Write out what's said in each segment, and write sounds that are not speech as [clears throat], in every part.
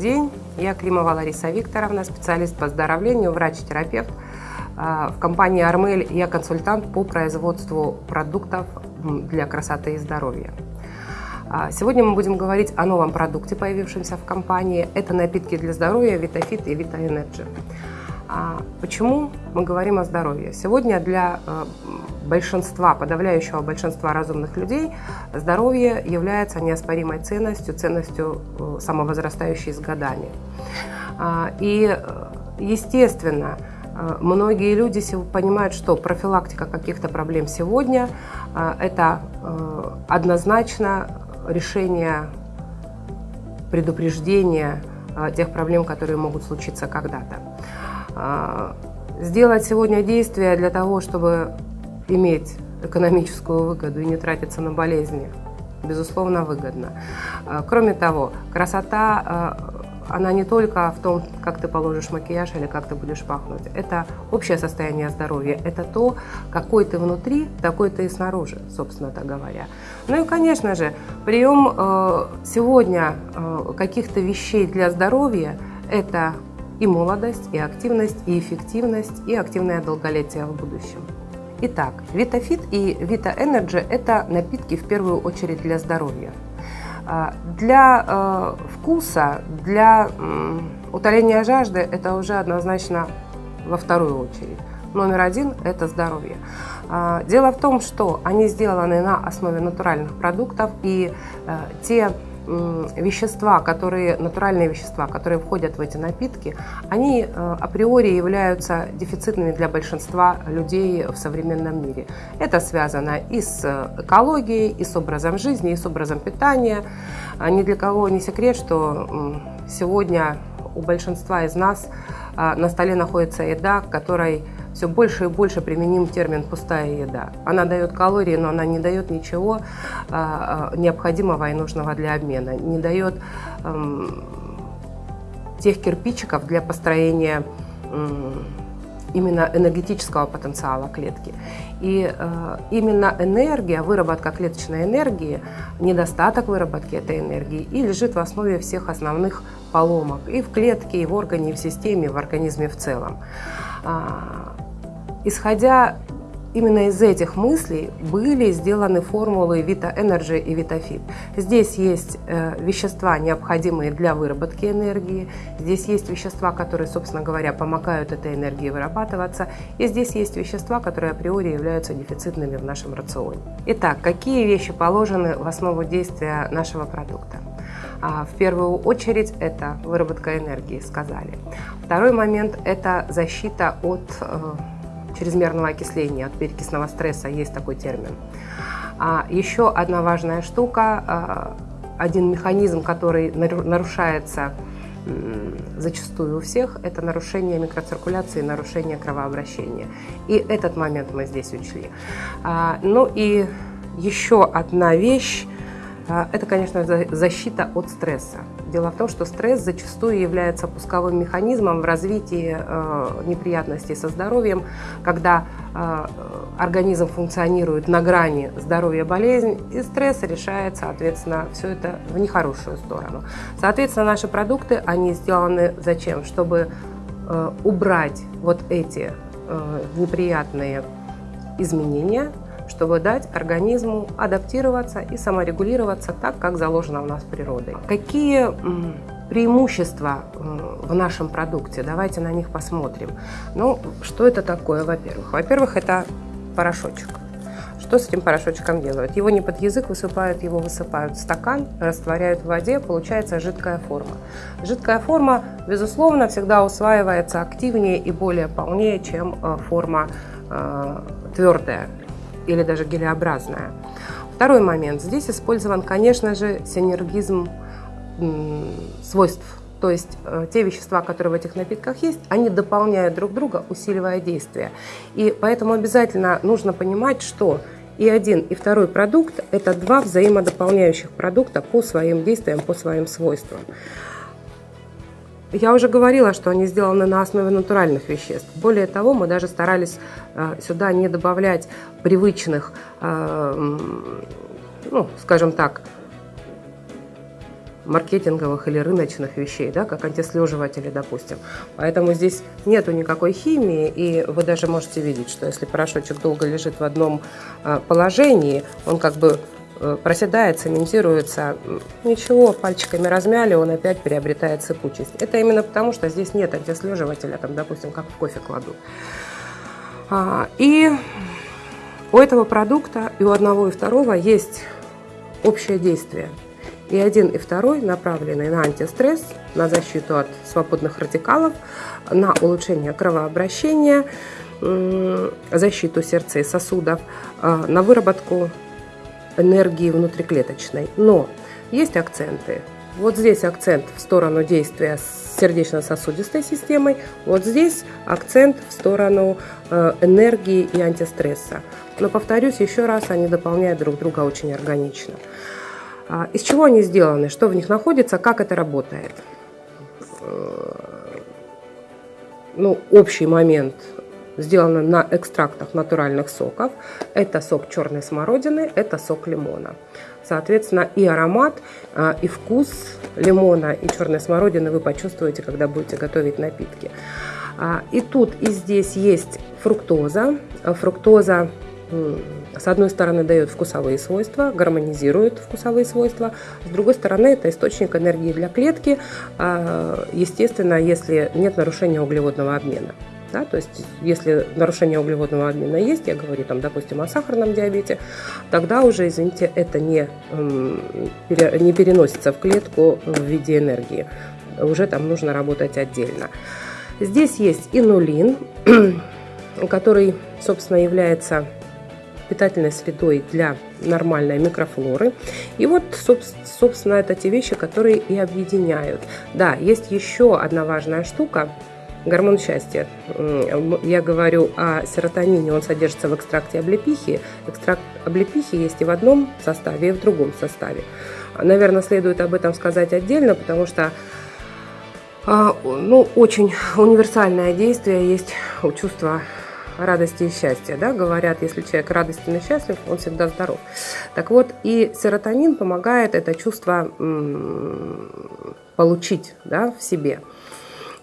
день. Я Климова Лариса Викторовна, специалист по оздоровлению, врач-терапевт. А, в компании «Armelle» я консультант по производству продуктов для красоты и здоровья. А, сегодня мы будем говорить о новом продукте, появившемся в компании. Это напитки для здоровья «VitaFit» и «Vita Energy». Почему мы говорим о здоровье? Сегодня для большинства, подавляющего большинства разумных людей, здоровье является неоспоримой ценностью, ценностью э, самовозрастающей с годами. А, и, э, естественно, э, многие люди понимают, что профилактика каких-то проблем сегодня – это однозначно решение предупреждения тех проблем, которые могут случиться когда-то. А, сделать сегодня действия для того, чтобы иметь экономическую выгоду и не тратиться на болезни, безусловно, выгодно. А, кроме того, красота, а, она не только в том, как ты положишь макияж или как ты будешь пахнуть. Это общее состояние здоровья. Это то, какой ты внутри, такой ты и снаружи, собственно так говоря. Ну и, конечно же, прием э, сегодня э, каких-то вещей для здоровья – это и молодость, и активность, и эффективность, и активное долголетие в будущем. Итак, Витафит и Vita Energy – это напитки в первую очередь для здоровья. А, для э, вкуса, для утоления жажды – это уже однозначно во вторую очередь. Номер один – это здоровье. А, дело в том, что они сделаны на основе натуральных продуктов, и э, те вещества, которые, натуральные вещества, которые входят в эти напитки, они э, априори являются дефицитными для большинства людей в современном мире. Это связано и с экологией, и с образом жизни, и с образом питания. А ни для кого не секрет, что сегодня у большинства из нас а, на столе находится еда, которой все больше и больше применим термин «пустая еда». Она дает калории, но она не дает ничего а, а, необходимого и нужного для обмена, не дает эм, тех кирпичиков для построения именно энергетического потенциала клетки. И э, именно энергия, выработка клеточной энергии, недостаток выработки этой энергии и лежит в основе всех основных поломок и в клетке, и в органе, и в системе, и в организме в целом. А, исходя именно из этих мыслей были сделаны формулы Vita Energy и VitaFit. Здесь есть э, вещества, необходимые для выработки энергии, здесь есть вещества, которые, собственно говоря, помогают этой энергии вырабатываться, и здесь есть вещества, которые априори являются дефицитными в нашем рационе. Итак, какие вещи положены в основу действия нашего продукта? А, в первую очередь это выработка энергии, сказали. Второй момент – это защита от э, чрезмерного окисления, от перекисного стресса, есть такой термин. А еще одна важная штука, а, один механизм, который нарушается зачастую у всех, это нарушение микроциркуляции, нарушение кровообращения. И этот момент мы здесь учли. Ну и еще одна вещь, а, это, конечно, защита от стресса. Дело в том, что стресс зачастую является пусковым механизмом в развитии э, неприятностей со здоровьем, когда э, организм функционирует на грани здоровья-болезнь, и стресс решает, соответственно, все это в нехорошую сторону. Соответственно, наши продукты, они сделаны зачем? Чтобы э, убрать вот эти неприятные изменения, чтобы дать организму адаптироваться и саморегулироваться так, как заложено у нас природой. Какие преимущества в нашем продукте? Давайте на них посмотрим. Ну, что это такое, во-первых? Во-первых, это порошочек. Что с этим порошочком делают? Его не под язык высыпают, его высыпают в стакан, растворяют в воде, получается жидкая форма. Жидкая форма, безусловно, всегда усваивается активнее и более полнее, чем э, форма э, твердая или даже гелеобразная. Второй момент. Здесь использован, конечно же, синергизм свойств. То есть э, те вещества, которые в этих напитках есть, они дополняют друг друга, усиливая действие. И поэтому обязательно нужно понимать, что и один, и второй продукт – это два взаимодополняющих продукта по своим действиям, по своим свойствам. Я уже говорила, что они сделаны на основе натуральных веществ. Более того, мы даже старались э, сюда не добавлять привычных, э, ну, скажем так, маркетинговых или рыночных вещей, да, как антислеживатели, допустим. Поэтому здесь нету никакой химии, и вы даже можете видеть, что если порошочек долго лежит в одном а, положении, он как бы э, проседает, цементируется, ничего, пальчиками размяли, он опять приобретает сыпучесть. Это именно потому, что здесь нет антислеживателя, там, допустим, как в кофе кладут. А, и у этого продукта и у одного и второго есть общее действие. И один, и второй направлены на антистресс, на защиту от свободных радикалов, на улучшение кровообращения, защиту сердца и сосудов, а, на выработку энергии внутриклеточной. Но есть акценты. Вот здесь акцент в сторону действия с сердечно-сосудистой системой, вот здесь акцент в сторону э, энергии и антистресса. Но, повторюсь еще раз, они дополняют друг друга очень органично. А, из чего они сделаны, что в них находится, как это работает? Э, ну, общий момент сделано на экстрактах натуральных соков. Это сок черной смородины, это сок лимона. Соответственно, и аромат, а, и вкус лимона и черной смородины вы почувствуете, когда будете готовить напитки. А, и тут, и здесь есть фруктоза. Фруктоза с одной стороны дает вкусовые свойства, гармонизирует вкусовые свойства, с другой стороны это источник энергии для клетки, а, естественно, если нет нарушения углеводного обмена. Да, то есть, если нарушение углеводного обмена есть, я говорю, там, допустим, о сахарном диабете, тогда уже, извините, это не, не переносится в клетку в виде энергии. Уже там нужно работать отдельно. Здесь есть инулин, [clears throat] который, собственно, является питательной средой для нормальной микрофлоры. И вот, собственно, это те вещи, которые и объединяют. Да, есть еще одна важная штука, гормон счастья. Я говорю о серотонине, он содержится в экстракте облепихи. Экстракт облепихи есть и в одном составе, и в другом составе. Наверное, следует об этом сказать отдельно, потому что а, ну, очень универсальное действие есть у чувства радости и счастья. Да? Говорят, если человек радостен и счастлив, он всегда здоров. Так вот, и серотонин помогает это чувство получить да, в себе.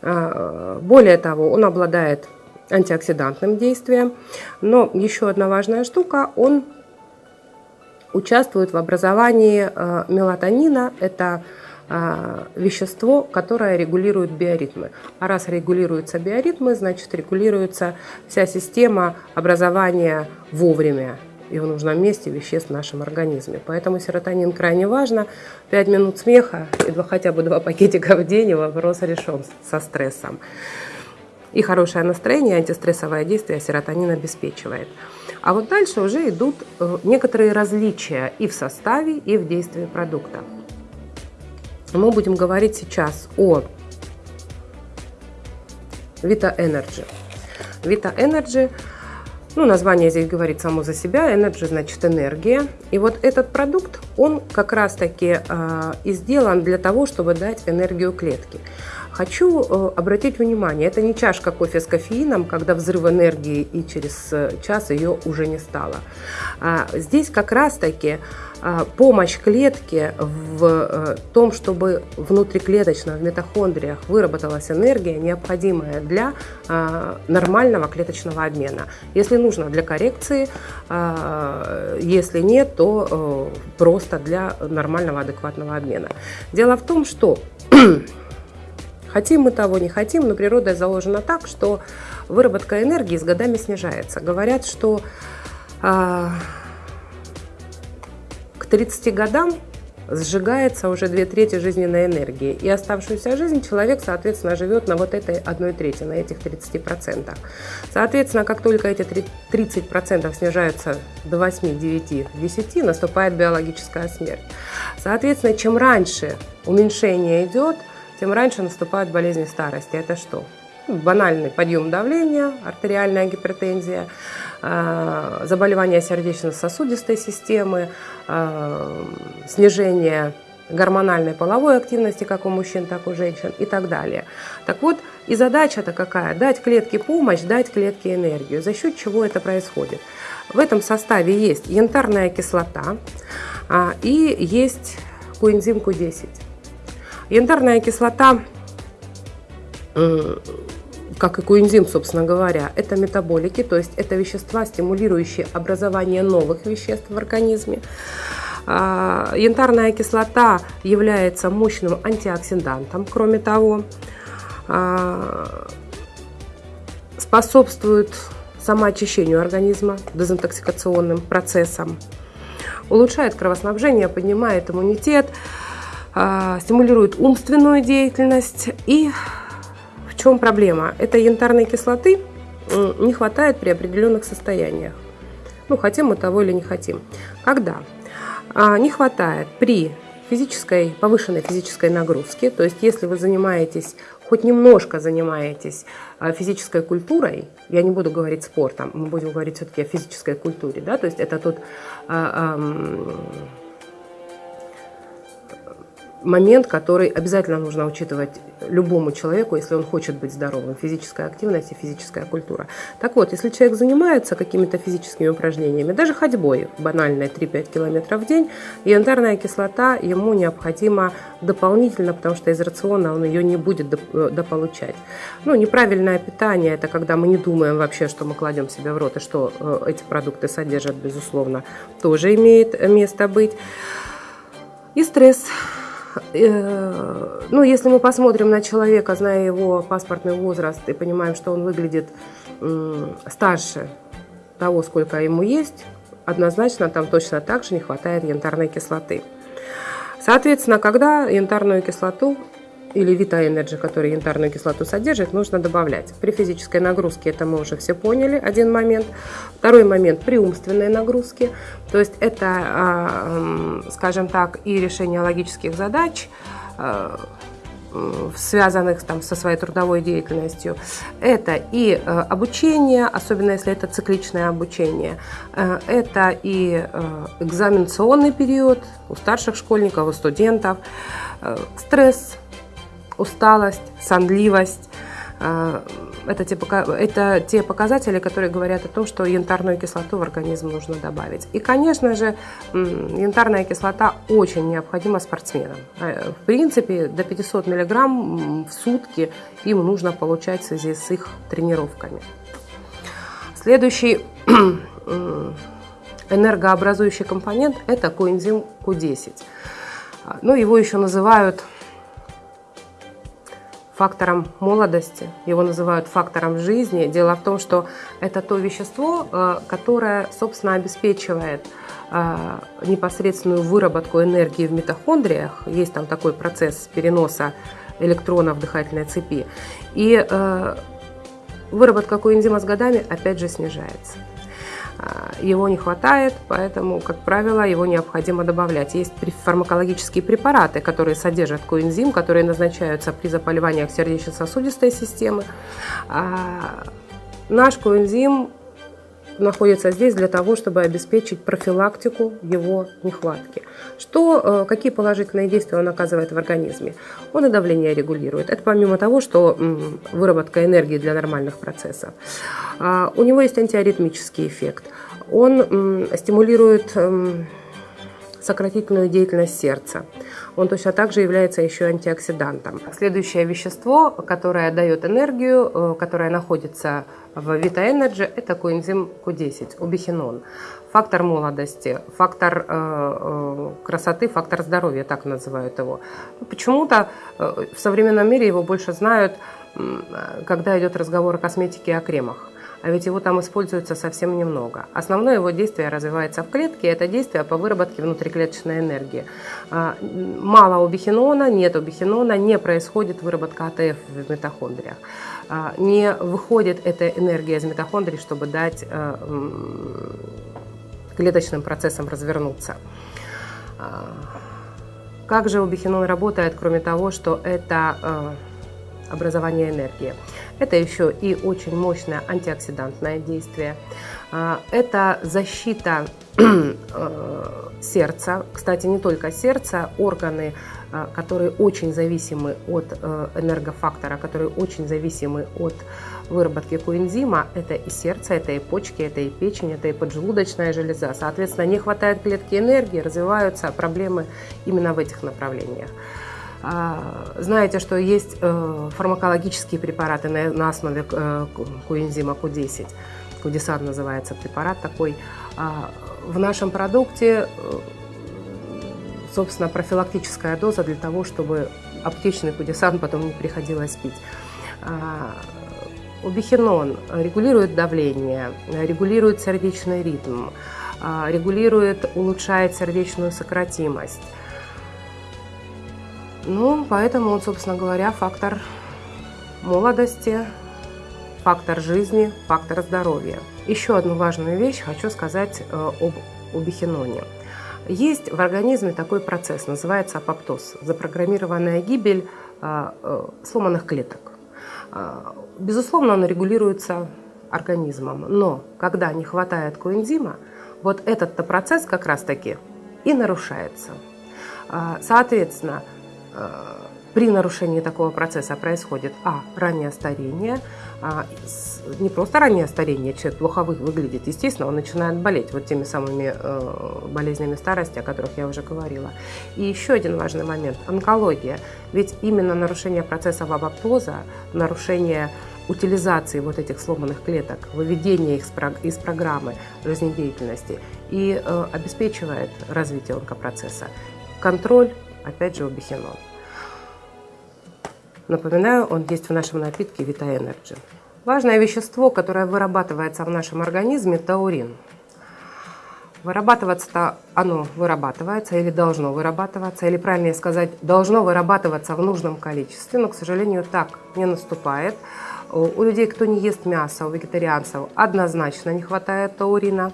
А, более того, он обладает антиоксидантным действием, но еще одна важная штука, он участвует в образовании а, мелатонина, это а, вещество, которое регулирует биоритмы. А раз регулируются биоритмы, значит регулируется вся система образования вовремя в нужном месте веществ в нашем организме. Поэтому серотонин крайне важно. 5 минут смеха и два, хотя бы два пакетика в день, и вопрос решен со стрессом. И хорошее настроение, антистрессовое действие серотонин обеспечивает. А вот дальше уже идут э, некоторые различия и в составе, и в действии продукта. Мы будем говорить сейчас о Vita Energy. Vita Energy, ну, название здесь говорит само за себя, Energy значит энергия. И вот этот продукт, он как раз-таки э, и сделан для того, чтобы дать энергию клетке. Хочу э, обратить внимание, это не чашка кофе с кофеином, когда взрыв энергии и через э, час ее уже не стало. А здесь как раз-таки помощь клетке в э, том, чтобы внутриклеточно в митохондриях выработалась энергия, необходимая для а, нормального клеточного обмена. Если нужно для коррекции, а, если нет, то э, просто для нормального адекватного обмена. Дело в том, что [clears throat] хотим мы того, не хотим, но природа заложена так, что выработка энергии с годами снижается. Говорят, что 30 годам сжигается уже две трети жизненной энергии. И оставшуюся жизнь человек, соответственно, живет на вот этой одной трети, на этих 30%. Соответственно, как только эти 30% снижаются до 8, 9, 10, наступает биологическая смерть. Соответственно, чем раньше уменьшение идет, тем раньше наступают болезни старости. Это что? Банальный подъем давления, артериальная гипертензия, э, заболевания сердечно-сосудистой системы, э, снижение гормональной половой активности как у мужчин, так и у женщин и так далее. Так вот, и задача-то какая? Дать клетке помощь, дать клетке энергию. За счет чего это происходит? В этом составе есть янтарная кислота а, и есть коэнзим Q10. Янтарная кислота как и коэнзим, собственно говоря, это метаболики, то есть это вещества, стимулирующие образование новых веществ в организме. А, янтарная кислота является мощным антиоксидантом, кроме того, а, способствует самоочищению организма, дезинтоксикационным процессам, улучшает кровоснабжение, поднимает иммунитет, а, стимулирует умственную деятельность и чем проблема? Этой янтарной кислоты не хватает при определенных состояниях. Ну, хотим мы того или не хотим. Когда? А, не хватает при физической, повышенной физической нагрузке, то есть если вы занимаетесь, хоть немножко занимаетесь а, физической культурой, я не буду говорить спортом, мы будем говорить все-таки о физической культуре, да, то есть это тот а, момент, который обязательно нужно учитывать любому человеку, если он хочет быть здоровым. Физическая активность и физическая культура. Так вот, если человек занимается какими-то физическими упражнениями, даже ходьбой, банальной 3-5 километров в день, янтарная кислота ему необходима дополнительно, потому что из рациона он ее не будет э, дополучать. Ну, неправильное питание – это когда мы не думаем вообще, что мы кладем себе в рот и что э, эти продукты содержат, безусловно, тоже имеет место быть. И стресс ну, если мы посмотрим на человека, зная его паспортный возраст и понимаем, что он выглядит старше того, сколько ему есть, однозначно там точно так же не хватает янтарной кислоты. Соответственно, когда янтарную кислоту или Vita Energy, который янтарную кислоту содержит, нужно добавлять. При физической нагрузке это мы уже все поняли, один момент. Второй момент при умственной нагрузке, то есть это, а, скажем так, и решение логических задач, а, связанных там, со своей трудовой деятельностью. Это и э, обучение, особенно если это цикличное обучение. Это и экзаменационный период у старших школьников, у студентов. Стресс, усталость, сонливость. Э, это те, это те показатели, которые говорят о том, что янтарную кислоту в организм нужно добавить. И, конечно же, янтарная кислота очень необходима спортсменам. Э, в принципе, до 500 мг в сутки им нужно получать в связи с их тренировками. Следующий [clears throat] энергообразующий компонент – это коэнзим Q10. Ну, его еще называют фактором молодости, его называют фактором жизни. Дело в том, что это то вещество, э, которое, собственно, обеспечивает э, непосредственную выработку энергии в митохондриях. Есть там такой процесс переноса электронов в дыхательной цепи. И э, выработка коэнзима с годами опять же снижается. А, его не хватает, поэтому, как правило, его необходимо добавлять. Есть фармакологические препараты, которые содержат коэнзим, которые назначаются при заболеваниях сердечно-сосудистой системы. А, наш коэнзим находится здесь для того, чтобы обеспечить профилактику его нехватки. Что, э, какие положительные действия он оказывает в организме? Он и давление регулирует. Это помимо того, что выработка энергии для нормальных процессов. А, у него есть антиаритмический эффект. Он стимулирует сократительную деятельность сердца. Он точно так же является еще антиоксидантом. Следующее вещество, которое дает энергию, э, которое находится в Vita Energy, это коэнзим Q10, убихинон. Фактор молодости, фактор э, э, красоты, фактор здоровья, так называют его. Почему-то в современном мире его больше знают, когда идет разговор о косметике и о кремах а ведь его там используется совсем немного. Основное его действие развивается в клетке, это действие по выработке внутриклеточной энергии. А, мало убихинона, нет убихинона, не происходит выработка АТФ в митохондриях. А, не выходит эта энергия из митохондрий, чтобы дать э, клеточным процессам развернуться. А, как же убихинон работает, кроме того, что это э, образование энергии? Это еще и очень мощное антиоксидантное действие. А, это защита [clears throat] э, сердца. Кстати, не только сердца, органы, которые очень зависимы от э, энергофактора, которые очень зависимы от выработки коэнзима, это и сердце, это и почки, это и печень, это и поджелудочная железа. Соответственно, не хватает клетки энергии, развиваются проблемы именно в этих направлениях. Знаете, что есть фармакологические препараты на основе коэнзима Q10. Кудесад называется препарат такой. В нашем продукте собственно, профилактическая доза для того, чтобы аптечный кудесан потом не приходилось пить. Убихинон регулирует давление, регулирует сердечный ритм, а, регулирует, улучшает сердечную сократимость. Ну, поэтому он, собственно говоря, фактор молодости, фактор жизни, фактор здоровья. Еще одну важную вещь хочу сказать э, об убихиноне. Есть в организме такой процесс, называется апоптоз, запрограммированная гибель э, э, сломанных клеток. А, безусловно, оно регулируется организмом, но когда не хватает коэнзима, вот этот-то процесс как раз-таки и нарушается. А, соответственно, а, при нарушении такого процесса происходит а. раннее старение, а, не просто раннее старение, человек плохо выглядит, естественно, он начинает болеть вот теми самыми э, болезнями старости, о которых я уже говорила. И еще один важный момент – онкология. Ведь именно нарушение процесса апоптоза, нарушение утилизации вот этих сломанных клеток, выведение их из программы жизнедеятельности и э, обеспечивает развитие онкопроцесса. Контроль, опять же, у. Напоминаю, он есть в нашем напитке Vita Energy. Важное вещество, которое вырабатывается в нашем организме – таурин. Вырабатываться-то оно вырабатывается или должно вырабатываться, или правильнее сказать, должно вырабатываться в нужном количестве, но, к сожалению, так не наступает. У людей, кто не ест мясо, у вегетарианцев однозначно не хватает таурина.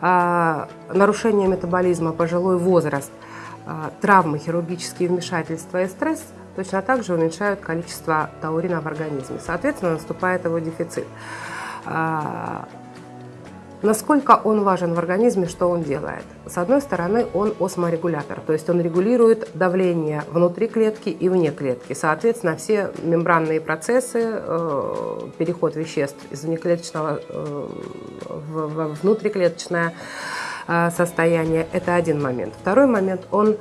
А, нарушение метаболизма, пожилой возраст, а, травмы, хирургические вмешательства и стресс – точно так же уменьшают количество таурина в организме. Соответственно, наступает его дефицит. А, насколько он важен в организме, что он делает? С одной стороны, он осморегулятор, то есть он регулирует давление внутри клетки и вне клетки. Соответственно, все мембранные процессы, э, переход веществ из внеклеточного э, в внутриклеточное э, состояние – это один момент. Второй момент – он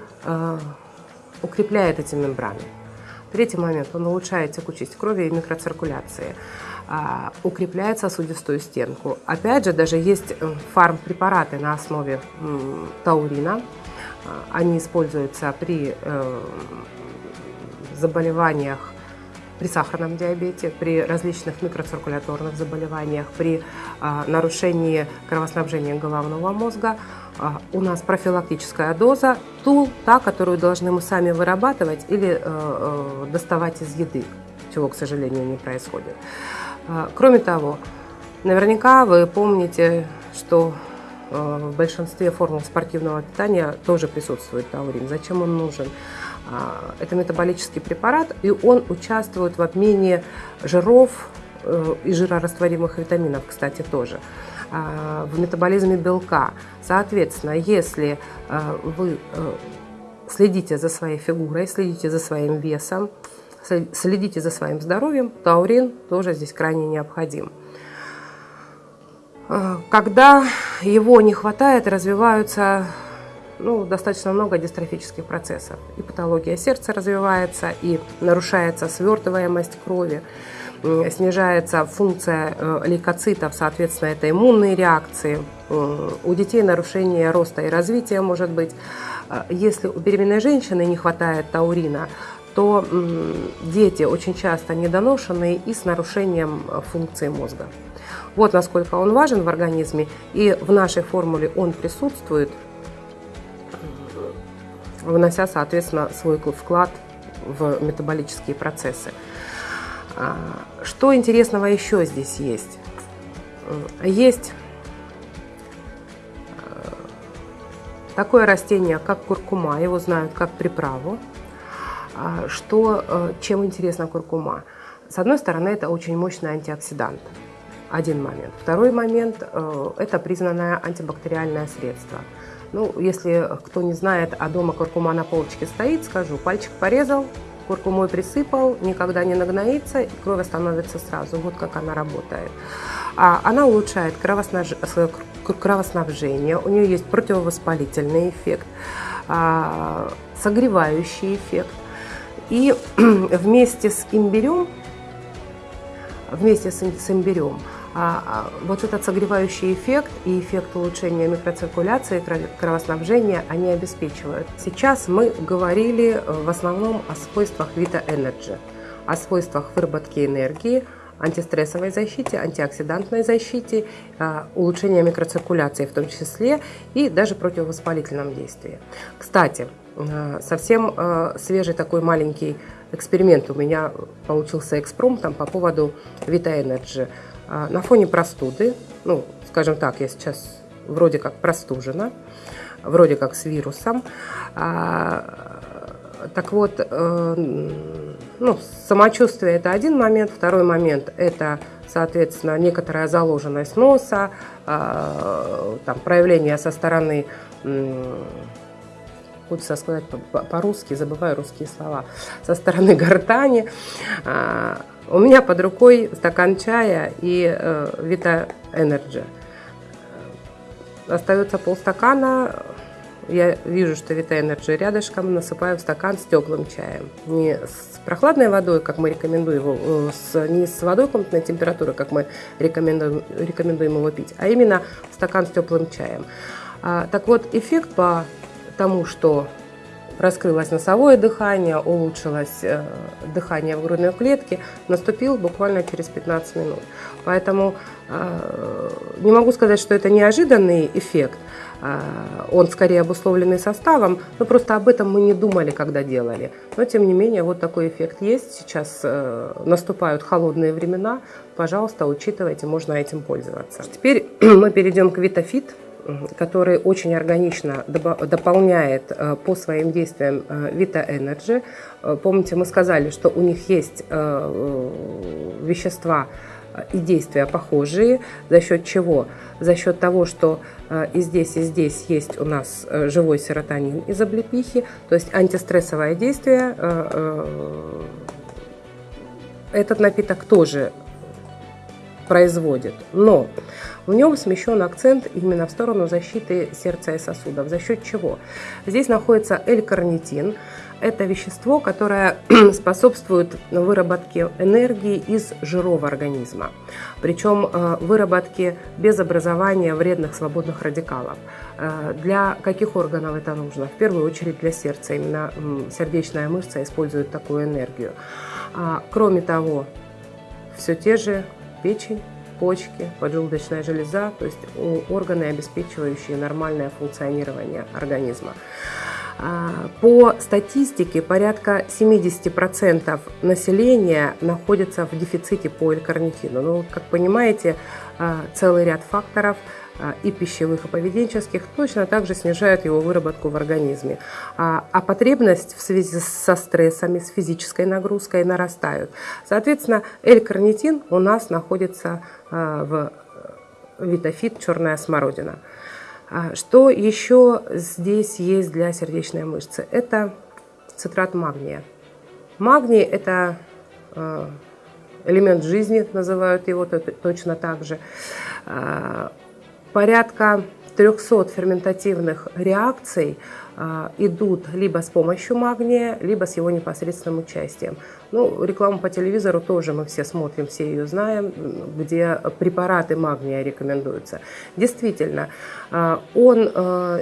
укрепляет эти мембраны. Третий момент, он улучшает текучесть крови и микроциркуляции, а, укрепляет сосудистую стенку. Опять же, даже есть э, фармпрепараты на основе таурина. А, они используются при э, заболеваниях при сахарном диабете, при различных микроциркуляторных заболеваниях, при а, нарушении кровоснабжения головного мозга. А, у нас профилактическая доза, ту, та, которую должны мы сами вырабатывать или э, э, доставать из еды, чего, к сожалению, не происходит. А, кроме того, наверняка вы помните, что э, в большинстве формул спортивного питания тоже присутствует таурин. Зачем он нужен? А, это метаболический препарат, и он участвует в обмене жиров э, и жирорастворимых витаминов, кстати, тоже в метаболизме белка. Соответственно, если э, вы э, следите за своей фигурой, следите за своим весом, следите за своим здоровьем, таурин тоже здесь крайне необходим. Когда его не хватает, развиваются ну, достаточно много дистрофических процессов. И патология сердца развивается, и нарушается свертываемость крови, снижается функция э, лейкоцитов, соответственно, это иммунные реакции. У детей нарушение роста и развития может быть. Э, если у беременной женщины не хватает таурина, то дети очень часто недоношенные и с нарушением э, функции мозга. Вот насколько он важен в организме, и в нашей формуле он присутствует – внося, соответственно, свой вклад в метаболические процессы. А, что интересного еще здесь есть? Есть э, такое растение, как куркума, его знают как приправу. А, что, э, чем интересна куркума? С одной стороны, это очень мощный антиоксидант. Один момент. Второй момент э, – это признанное антибактериальное средство – ну, если кто не знает, а дома куркума на полочке стоит, скажу, пальчик порезал, куркумой присыпал, никогда не нагноится, и кровь становится сразу. Вот как она работает. А она улучшает кровоснаж... кровоснабжение, у нее есть противовоспалительный эффект, а, согревающий эффект. И [clears throat] вместе с имбирем, вместе с имбирем, вот этот согревающий эффект и эффект улучшения микроциркуляции, кровоснабжения они обеспечивают. Сейчас мы говорили э, в основном о свойствах Vita Energy, о свойствах выработки энергии, антистрессовой защите, антиоксидантной защите, э, улучшения микроциркуляции в том числе и даже противовоспалительном действии. Кстати, э, совсем свежий такой маленький эксперимент у меня получился экспромтом по поводу Vita Energy. А, на фоне простуды, ну, скажем так, я сейчас вроде как простужена, вроде как с вирусом. А, так вот, э, ну, самочувствие это один момент, второй момент это, соответственно, некоторая заложенность носа, а, там, проявление со стороны хочется сказать по-русски, забываю русские слова, со стороны [laughs] гортани. У меня под рукой стакан чая и э, Vita Energy. Остается полстакана. Я вижу, что Vita Energy рядышком, насыпаю в стакан с теплым чаем. Не с прохладной водой, как мы рекомендуем э, с, не с водой комнатной температуры, как мы рекомендуем, рекомендуем его пить, а именно стакан с теплым чаем. А, так вот, эффект по тому, что раскрылось носовое дыхание, улучшилось э, дыхание в грудной клетке, наступил буквально через 15 минут. Поэтому э, не могу сказать, что это неожиданный эффект, э, он скорее обусловленный составом, но просто об этом мы не думали, когда делали. Но тем не менее, вот такой эффект есть. Сейчас наступают холодные времена, пожалуйста, учитывайте, можно этим пользоваться. Теперь [clears throat] мы перейдем к Витафит который очень органично дополняет э, по своим действиям э, Vita Energy. Э, помните, мы сказали, что у них есть вещества и действия похожие. За счет чего? За счет того, что и здесь, и здесь есть у нас живой серотонин из облепихи, то есть антистрессовое действие. Этот напиток тоже производит. Но в нем смещен акцент именно в сторону защиты сердца и сосудов. За счет чего? Здесь находится L-карнитин. Это вещество, которое [clears throat] способствует выработке энергии из жиров организма. Причем э, выработке без образования вредных свободных радикалов. Э, для каких органов это нужно? В первую очередь для сердца. Именно сердечная мышца использует такую энергию. А, кроме того, все те же печень, почки, поджелудочная железа, то есть органы, обеспечивающие нормальное функционирование организма. А, по статистике порядка 70% населения находится в дефиците по L-карнитину. Ну, как понимаете, а, целый ряд факторов – и пищевых, и поведенческих, точно также снижают его выработку в организме. А, а потребность в связи со стрессами, с физической нагрузкой нарастают. Соответственно, L-карнитин у нас находится а, в витофит черная смородина. Что еще здесь есть для сердечной мышцы? Это цитрат магния. Магний – это элемент жизни, называют его точно так же порядка 300 ферментативных реакций а, идут либо с помощью магния, либо с его непосредственным участием. Ну, рекламу по телевизору тоже мы все смотрим, все ее знаем, где препараты магния рекомендуются. Действительно, а, он а,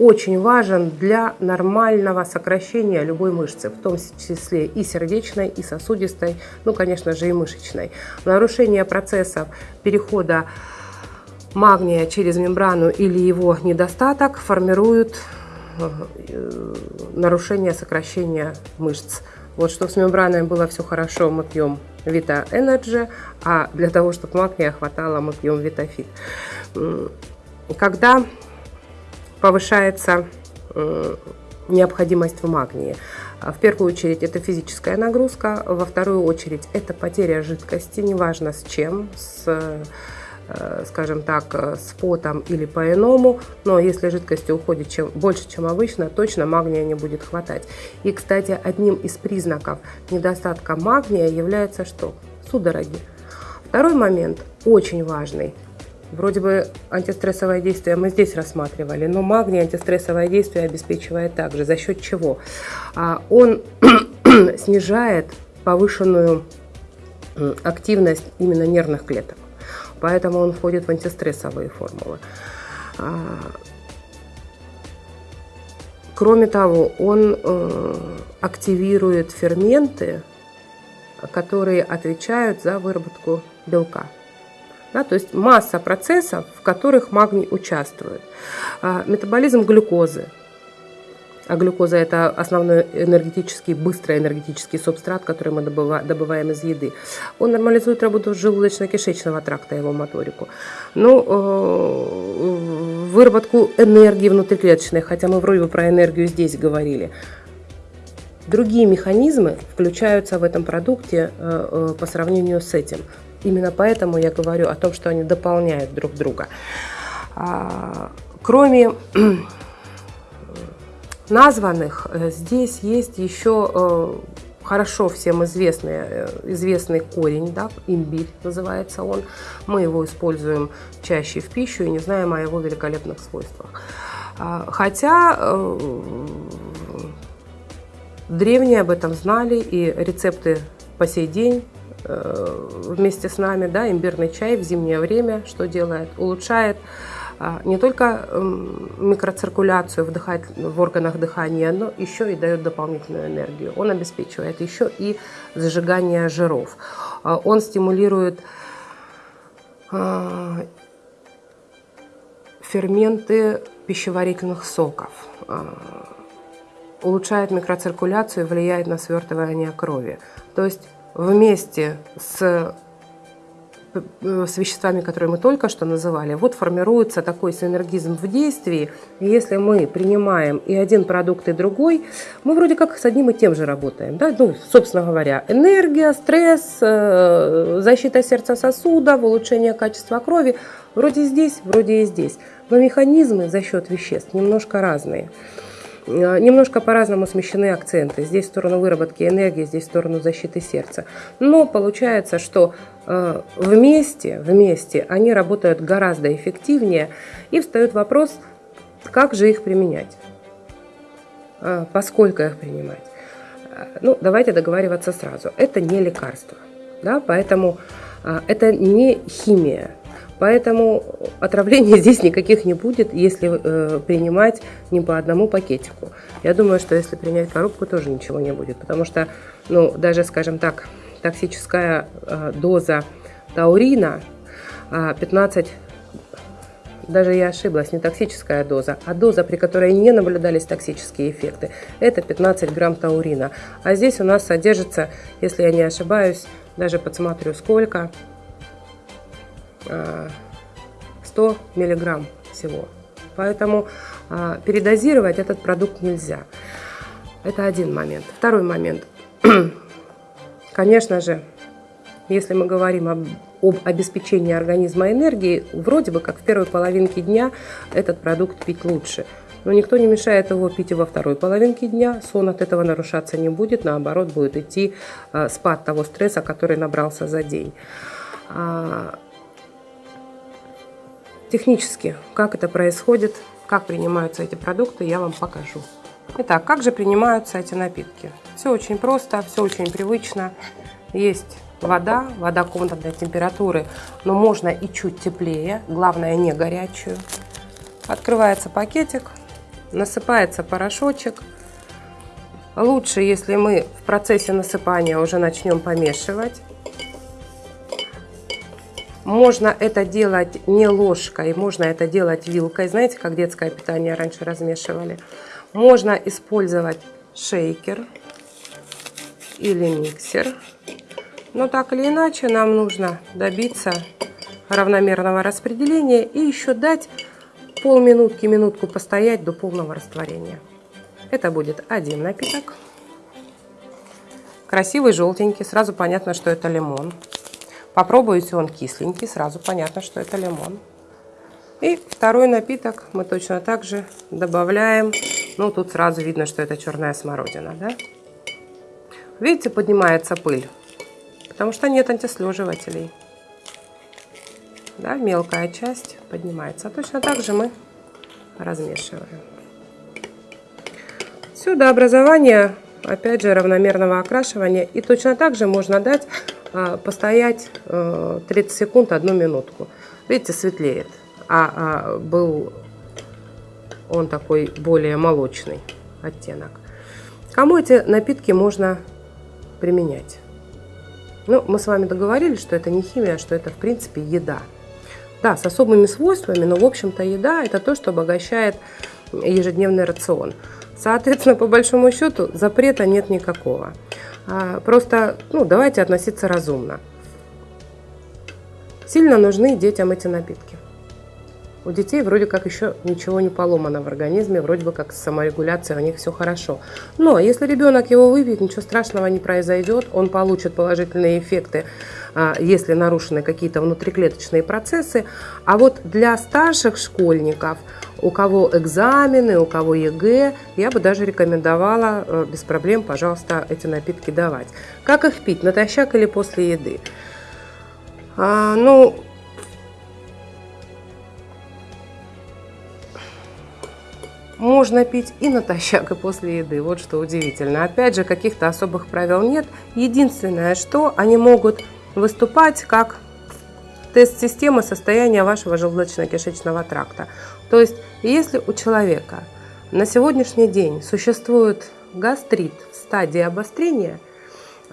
очень важен для нормального сокращения любой мышцы, в том числе и сердечной, и сосудистой, ну, конечно же, и мышечной. Нарушение процессов перехода магния через мембрану или его недостаток формируют э, нарушение сокращения мышц. Вот чтобы с мембраной было все хорошо, мы пьем Vita Energy, а для того, чтобы магния хватало, мы пьем VitaFit. Когда повышается необходимость в магнии, в первую очередь это физическая нагрузка, во вторую очередь это потеря жидкости, неважно с чем, с Э, скажем так, э, с потом или по-иному, но если жидкости уходит чем, больше, чем обычно, точно магния не будет хватать. И, кстати, одним из признаков недостатка магния является что? Судороги. Второй момент, очень важный. Вроде бы антистрессовое действие мы здесь рассматривали, но магний антистрессовое действие обеспечивает также. За счет чего? А, он [clears throat] снижает повышенную активность именно нервных клеток. Поэтому он входит в антистрессовые формулы. А, кроме того, он э, активирует ферменты, которые отвечают за выработку белка. Да, то есть масса процессов, в которых магний участвует. А, метаболизм глюкозы, а глюкоза – это основной энергетический, быстрый энергетический субстрат, который мы добываем из еды. Он нормализует работу желудочно-кишечного тракта, его моторику. Ну, э, выработку энергии внутриклеточной, хотя мы вроде бы про энергию здесь говорили. Другие механизмы включаются в этом продукте э, э, по сравнению с этим. Именно поэтому я говорю о том, что они дополняют друг друга. А, кроме названных, э, здесь есть еще э, хорошо всем известный, э, известный корень, да, имбирь называется он. Мы его используем чаще в пищу и не знаем о его великолепных свойствах. А, хотя древние об этом знали, и рецепты по сей день вместе с нами, да, имбирный чай в зимнее время, что делает? Улучшает не только эм, микроциркуляцию вдыхать в органах дыхания, но еще и дает дополнительную энергию. Он обеспечивает еще и зажигание жиров. А, он стимулирует а, ферменты пищеварительных соков, улучшает микроциркуляцию и влияет на свертывание крови. То есть вместе с с веществами, которые мы только что называли, вот формируется такой синергизм в действии. И если мы принимаем и один продукт, и другой, мы вроде как с одним и тем же работаем. Да? Ну, собственно говоря, энергия, стресс, э, защита сердца сосудов, улучшение качества крови. Вроде здесь, вроде и здесь. Но механизмы за счет веществ немножко разные. Э, немножко по-разному смещены акценты. Здесь в сторону выработки энергии, здесь в сторону защиты сердца. Но получается, что э, вместе, вместе они работают гораздо эффективнее. И встает вопрос, как же их применять? Э, поскольку их принимать? Ну, давайте договариваться сразу. Это не лекарство. Да? Поэтому это не химия. Поэтому отравлений [laughs] здесь никаких не будет, если э, принимать не по одному пакетику. Я думаю, что если принять коробку, тоже ничего не будет, потому что, ну, даже, скажем так, токсическая э, доза таурина э, 15 даже я ошиблась, не токсическая доза, а доза, при которой не наблюдались токсические эффекты, это 15 грамм таурина. А здесь у нас содержится, если я не ошибаюсь, даже подсмотрю сколько, 100 миллиграмм всего. Поэтому а, передозировать этот продукт нельзя. Это один момент. Второй момент. [clears throat] Конечно же, если мы говорим об, об обеспечении организма энергией, вроде бы как в первой половинке дня этот продукт пить лучше. Но никто не мешает его пить и во второй половинке дня. Сон от этого нарушаться не будет, наоборот, будет идти э, спад того стресса, который набрался за день. А, Технически, как это происходит, как принимаются эти продукты, я вам покажу. Итак, как же принимаются эти напитки? Все очень просто, все очень привычно. Есть вода, вода комнатной температуры, но можно и чуть теплее, главное не горячую. Открывается пакетик, насыпается порошочек. Лучше, если мы в процессе насыпания уже начнем помешивать. Можно это делать не ложкой, можно это делать вилкой. Знаете, как детское питание раньше размешивали. Можно использовать шейкер или миксер. Но так или иначе нам нужно добиться равномерного распределения и еще дать полминутки, минутку постоять до полного растворения. Это будет один напиток. Красивый, желтенький, сразу понятно, что это лимон. Попробуйте, он кисленький, сразу понятно, что это лимон. И второй напиток мы точно так же добавляем. Ну, тут сразу видно, что это черная смородина, да? Видите, поднимается пыль, потому что нет антислеживателей. Да, мелкая часть поднимается. А точно так же мы размешиваем. Все, до образования опять же, равномерного окрашивания. И точно так же можно дать постоять 30 э, секунд, одну минутку. Видите, светлеет. А, а был он такой более молочный оттенок. Кому эти напитки можно применять? Ну, мы с вами договорились, что это не химия, что это, в принципе, еда. Да, с особыми свойствами, но, в общем-то, еда – это то, что обогащает ежедневный рацион. Соответственно, по большому счету, запрета нет никакого. А, просто ну, давайте относиться разумно. Сильно нужны детям эти напитки. У детей вроде как еще ничего не поломано в организме, вроде бы как с саморегуляцией у них все хорошо. Но если ребенок его выпьет, ничего страшного не произойдет, он получит положительные эффекты, а, если нарушены какие-то внутриклеточные процессы. А вот для старших школьников, у кого экзамены, у кого ЕГЭ, я бы даже рекомендовала э, без проблем, пожалуйста, эти напитки давать. Как их пить, натощак или после еды? А, ну, можно пить и натощак, и после еды. Вот что удивительно. Опять же, каких-то особых правил нет. Единственное, что они могут выступать как тест системы состояния вашего желудочно-кишечного тракта. То есть, если у человека на сегодняшний день существует гастрит в стадии обострения –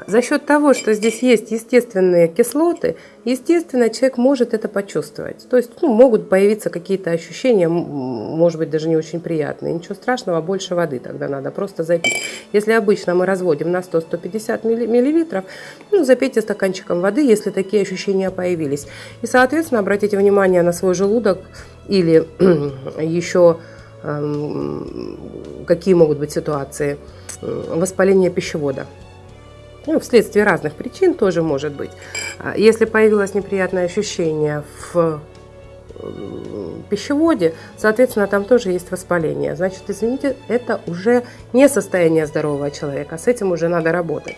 за счет того, что здесь есть естественные кислоты, естественно, человек может это почувствовать. То есть ну, могут появиться какие-то ощущения, может быть, даже не очень приятные. Ничего страшного, больше воды тогда надо просто запить. Если обычно мы разводим на 100-150 миллилитров, ну, запейте стаканчиком воды, если такие ощущения появились. И, соответственно, обратите внимание на свой желудок или [clears throat] еще эм, какие могут быть ситуации воспаления пищевода. Ну, вследствие разных причин тоже может быть. А если появилось неприятное ощущение в пищеводе, соответственно, там тоже есть воспаление. Значит, извините, это уже не состояние здорового человека, с этим уже надо работать.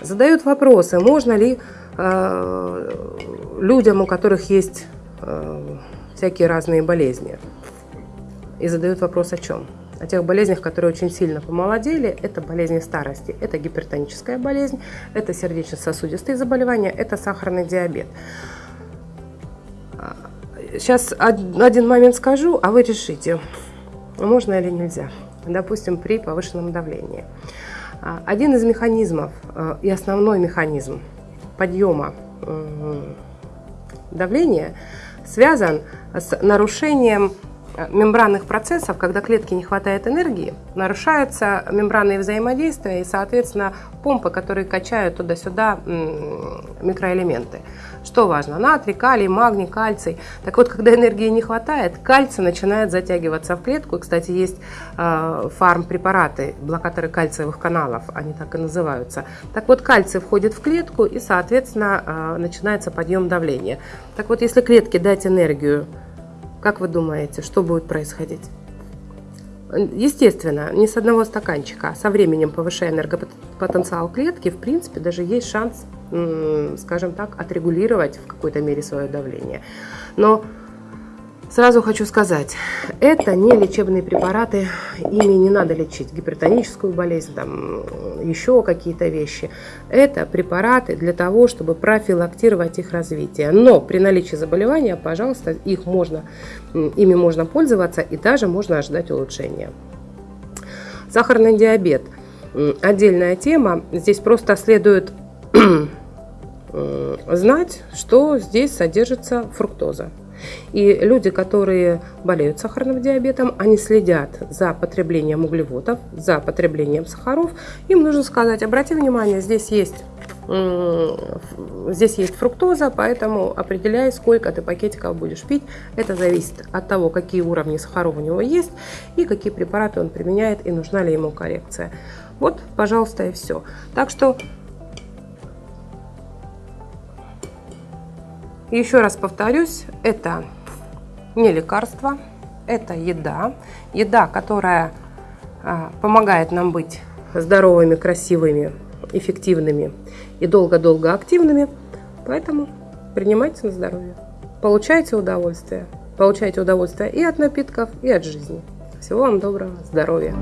Задают вопросы, можно ли э, людям, у которых есть э, всякие разные болезни, и задают вопрос о чем? О тех болезнях, которые очень сильно помолодели. Это болезни старости, это гипертоническая болезнь, это сердечно-сосудистые заболевания, это сахарный диабет. Сейчас один момент скажу, а вы решите, можно или нельзя. Допустим, при повышенном давлении. Один из механизмов э, и основной механизм подъема давления связан с нарушением мембранных процессов, когда клетке не хватает энергии, нарушаются мембранные взаимодействия и, соответственно, помпы, которые качают туда-сюда микроэлементы. Что важно? Натрий, калий, магний, кальций. Так вот, когда энергии не хватает, кальций начинает затягиваться в клетку. И, кстати, есть э, фармпрепараты, блокаторы кальциевых каналов, они так и называются. Так вот, кальций входит в клетку и, соответственно, э, начинается подъем давления. Так вот, если клетке дать энергию как вы думаете, что будет происходить? Естественно, не с одного стаканчика, а со временем повышая энергопотенциал клетки, в принципе, даже есть шанс, скажем так, отрегулировать в какой-то мере свое давление. Но Сразу хочу сказать, это не лечебные препараты, ими не надо лечить гипертоническую болезнь, там, еще какие-то вещи. Это препараты для того, чтобы профилактировать их развитие. Но при наличии заболевания, пожалуйста, их можно, ими можно пользоваться и даже можно ожидать улучшения. Сахарный диабет – отдельная тема. Здесь просто следует [clears throat] знать, что здесь содержится фруктоза. И люди, которые болеют сахарным диабетом, они следят за потреблением углеводов, за потреблением сахаров. Им нужно сказать, обрати внимание, здесь есть Здесь есть фруктоза, поэтому определяй, сколько ты пакетиков будешь пить. Это зависит от того, какие уровни сахаров у него есть и какие препараты он применяет и нужна ли ему коррекция. Вот, пожалуйста, и все. Так что Еще раз повторюсь, это не лекарство, это еда. Еда, которая а, помогает нам быть здоровыми, красивыми, эффективными и долго-долго активными. Поэтому принимайте на здоровье. Получайте удовольствие. Получайте удовольствие и от напитков, и от жизни. Всего вам доброго, здоровья!